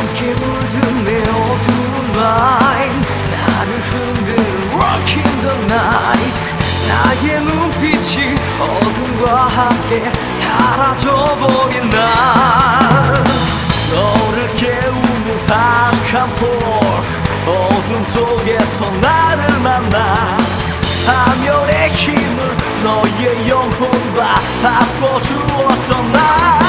함께 물든 내 어두운 마인. 나를 흔드는 Rock 나의 눈빛이 어둠과 함께 사라져버린 날. 너를 깨우는 사악한 포스. 어둠 속에서 나를 만나. 하멸의 힘을 너의 영혼과 바꿔주었던 날.